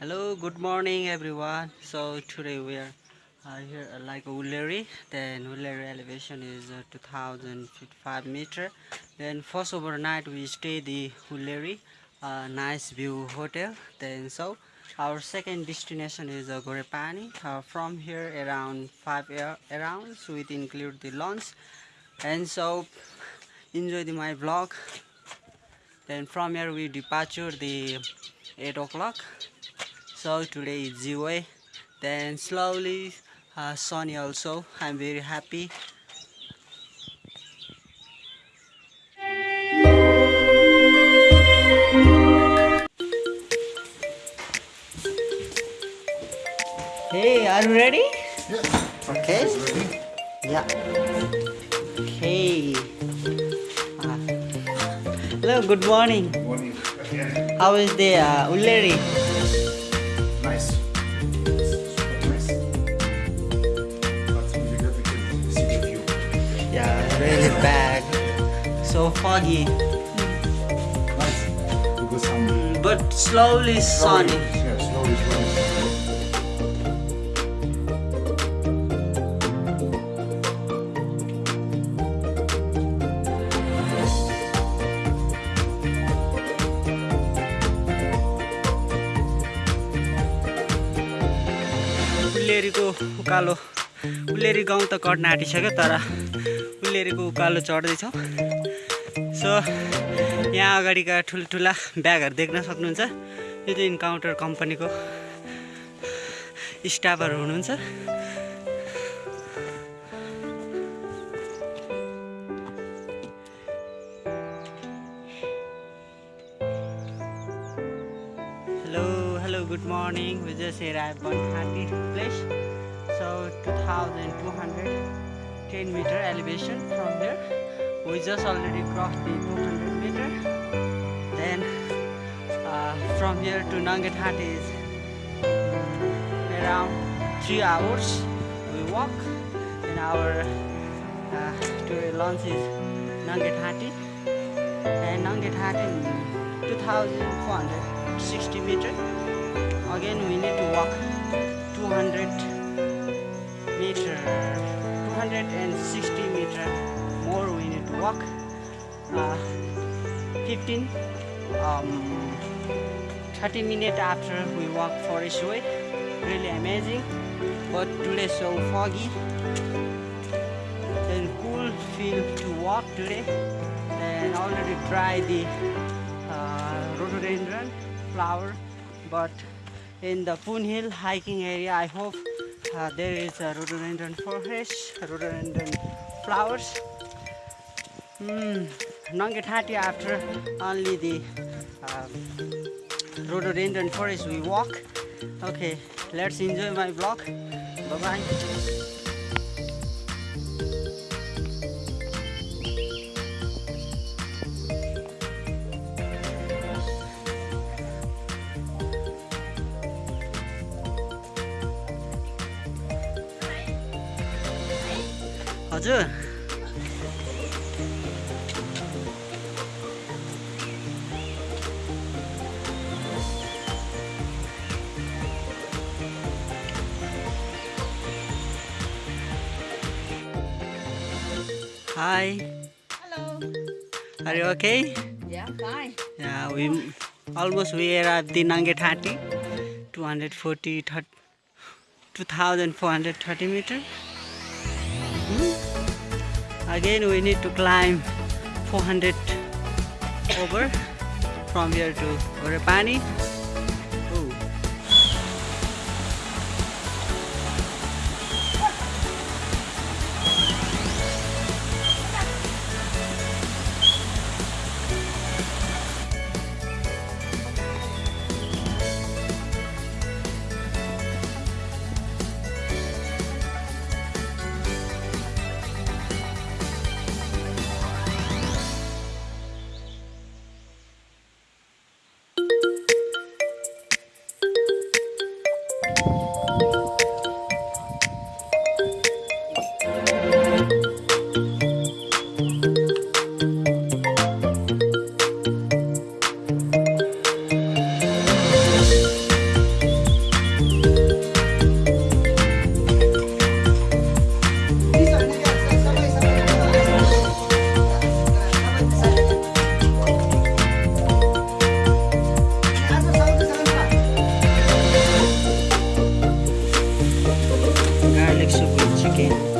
Hello, good morning everyone. So today we are uh, here at like Ulleri. Then Ulleri elevation is uh, 2055 meter. Then first overnight we stay the Ulleri uh, nice view hotel. Then so our second destination is uh, Ghorepani. Uh, from here around five air around so it include the lunch. And so enjoy the my vlog. Then from here we departure the 8 o'clock so today is Ziway then slowly uh, sunny also I'm very happy hey are you ready Yeah. okay Ready? yeah okay Ah. hello good morning Morning. Again. how is the uh, Ulleri उल्लेरीको उकालो उल्लेरी गाउँ त कट्न आँटिसक्यो तर उल्लेरीको उकालो चढ्दैछ। सो यहाँ अगाडिका ठुल्ठुला ब्यागहरू देख्न सक्नुहुन्छ। यो चाहिँ इन्काउन्टर कम्पनीको स्टाफहरू हुनुहुन्छ। Hello hello good morning. Thirty place. So two thousand two hundred ten metre elevation from there. We just already crossed the 200 meter. Then uh, from here to Nangat Hati is around three hours. We walk. And our uh, today lunch is Nangat Hati. And Nangat Hati 2460 meter again we need to walk 200 meter 260 meter more we need to walk. Uh, 15 um, 30 minutes after we walk forest way really amazing. But today so foggy then cool feel to walk today. And already try the uh, rhododendron flower. But in the Poon Hill hiking area I hope uh, there is a rhododendron forest rhododendron flowers mm, Nangatati after only the um, rhododendron forest we walk okay let's enjoy my vlog bye bye हजुर Hi, Hello. are you okay? Yeah, fine. Yeah, we almost we are at the Nangetati, 240, thir- 2430 meter. Hmm. Again, we need to climb 400 over from here to Orepani. garlic super chicken